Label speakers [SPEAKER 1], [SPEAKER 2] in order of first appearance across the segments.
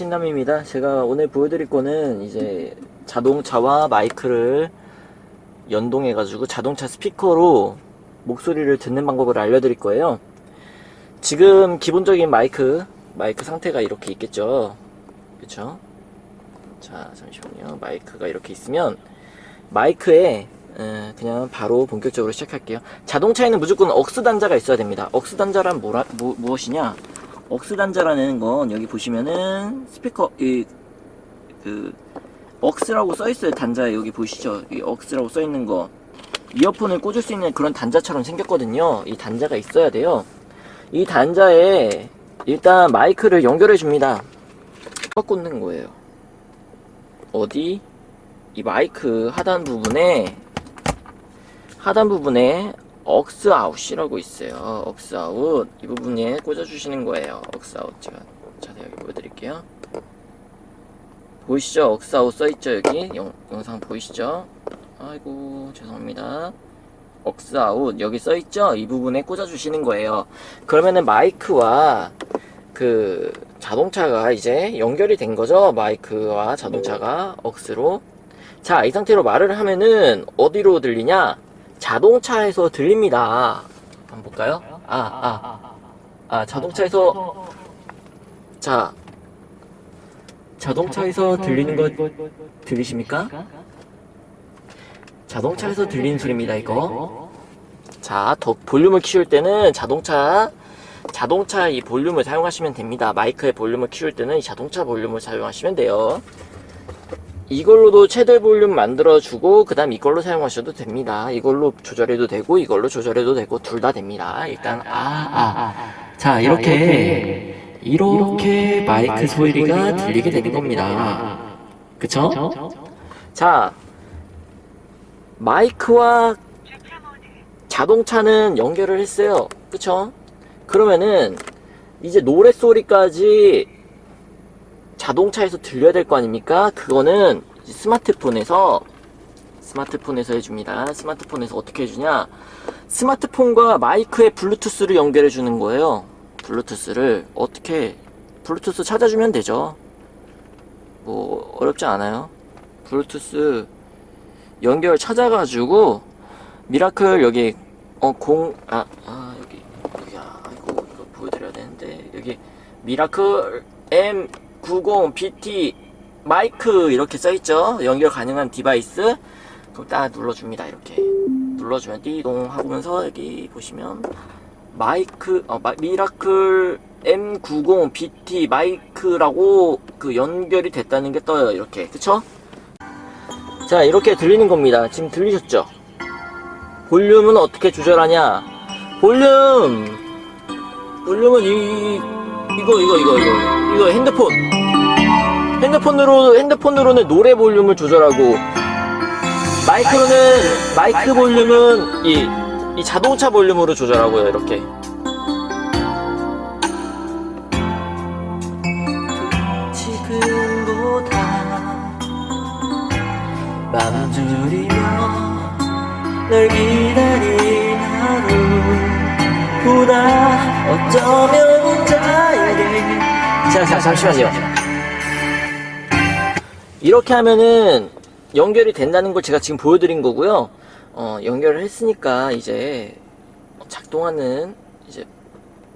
[SPEAKER 1] 신남입니다. 제가 오늘 보여드릴 거는 이제 자동차와 마이크를 연동해 가지고 자동차 스피커로 목소리를 듣는 방법을 알려드릴 거예요. 지금 기본적인 마이크, 마이크 상태가 이렇게 있겠죠. 그쵸? 자, 잠시만요. 마이크가 이렇게 있으면 마이크에 에, 그냥 바로 본격적으로 시작할게요. 자동차에는 무조건 억스 단자가 있어야 됩니다. 억스 단자란 뭐라, 무, 무엇이냐? 억스 단자라는 건 여기 보시면은 스피커 이 그 억스라고 써 있어요 단자에 여기 보이시죠? 이 억스라고 써 있는 거 이어폰을 꽂을 수 있는 그런 단자처럼 생겼거든요. 이 단자가 있어야 돼요. 이 단자에 일단 마이크를 연결해 줍니다. 꽂는 거예요. 어디? 이 마이크 하단 부분에 하단 부분에 AUX OUT이라고 있어요. 억스 아웃 이 부분에 꽂아 주시는 거예요. 억스 아웃 제가 자세하게 보여드릴게요. 보이시죠? 억스 아웃 써있죠 여기 영, 영상 보이시죠? 아이고 죄송합니다. 억스 아웃 여기 써있죠? 이 부분에 꽂아 주시는 거예요. 그러면은 마이크와 그 자동차가 이제 연결이 된 거죠. 마이크와 자동차가 AUX로 자 이 상태로 말을 하면은 어디로 들리냐? 자동차에서 들립니다. 한번 볼까요? 아, 아. 아, 자동차에서, 자, 자동차에서 들리는 거 들리십니까? 자동차에서 들리는 소리입니다, 이거. 자, 더 볼륨을 키울 때는 자동차, 자동차 이 볼륨을 사용하시면 됩니다. 마이크의 볼륨을 키울 때는 이 자동차 볼륨을 사용하시면 돼요. 이걸로도 최대 볼륨 만들어주고 그 다음 이걸로 사용하셔도 됩니다. 이걸로 조절해도 되고 이걸로 조절해도 되고 둘 다 됩니다. 일단 아아자 이렇게 이렇게 마이크 소리가 들리게 되는 겁니다. 그쵸? 자 마이크와 자동차는 연결을 했어요. 그쵸? 그러면은 이제 노래소리까지 자동차에서 들려야 될 거 아닙니까? 그거는 스마트폰에서 스마트폰에서 해줍니다. 스마트폰에서 어떻게 해주냐? 스마트폰과 마이크의 블루투스를 연결해 주는 거예요. 블루투스를 어떻게 블루투스 찾아주면 되죠. 뭐 어렵지 않아요. 블루투스 연결 찾아가지고 미라클 여기 어공아 아, 여기 여기 아 이거 이거 보여드려야 되는데 여기 미라클 M 90BT 마이크 이렇게 써있죠? 연결 가능한 device. 그럼 딱 눌러줍니다 이렇게. 눌러주면 띠동 하면서 여기 보시면 마이크 어, 마, 미라클 M90BT 마이크라고 그 연결이 됐다는 게 떠요 이렇게. 그쵸? 자 이렇게 들리는 겁니다. 지금 들리셨죠? 볼륨은 어떻게 조절하냐? 볼륨! 볼륨은 이 이거 이거 이거 이거 이거 핸드폰. 핸드폰으로 핸드폰으로는 노래 볼륨을 조절하고 마이크로는 마이크 볼륨은 이, 이 자동차 볼륨으로 조절하고요 이렇게. 지금보다 맘 졸이며 널 기다린 하루보다 어쩌면 혼자에게 자, 자, 잠시만요. 이렇게 하면은 연결이 된다는 걸 제가 지금 보여드린 거고요. 어, 연결을 했으니까 이제 작동하는 이제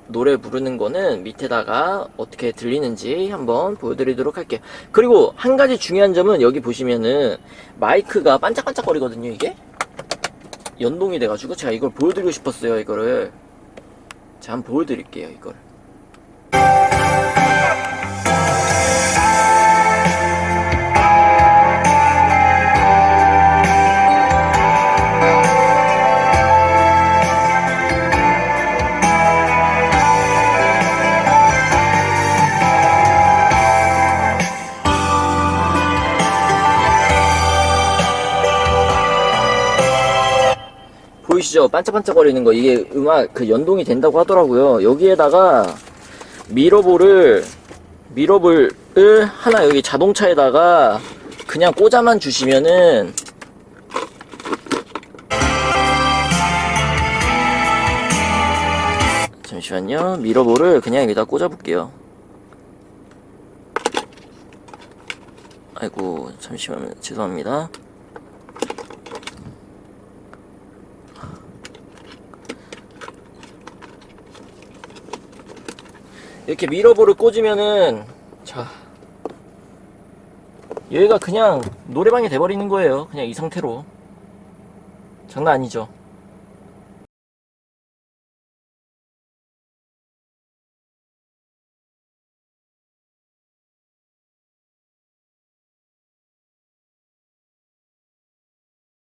[SPEAKER 1] 노래 부르는 거는 밑에다가 어떻게 들리는지 한번 보여드리도록 할게요. 그리고 한 가지 중요한 점은 여기 보시면은 마이크가 반짝반짝 거리거든요 이게? 연동이 돼가지고 제가 이걸 보여드리고 싶었어요 이거를. 자 한번 보여드릴게요 이걸 보이시죠? 반짝반짝거리는 거 이게 음악 그 연동이 된다고 하더라고요. 여기에다가 미러볼을 미러볼을 하나 여기 자동차에다가 그냥 꽂아만 주시면은 잠시만요. 미러볼을 그냥 여기다 꽂아 볼게요. 아이고 잠시만요 죄송합니다 이렇게 미러볼을 꽂으면은 자 여기가 그냥 노래방이 돼버리는 거예요. 그냥 이 상태로. 장난 아니죠